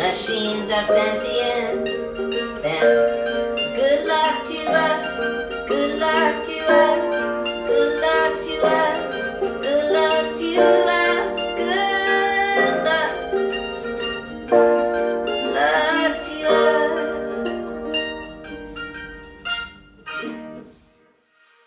Machines are sentient,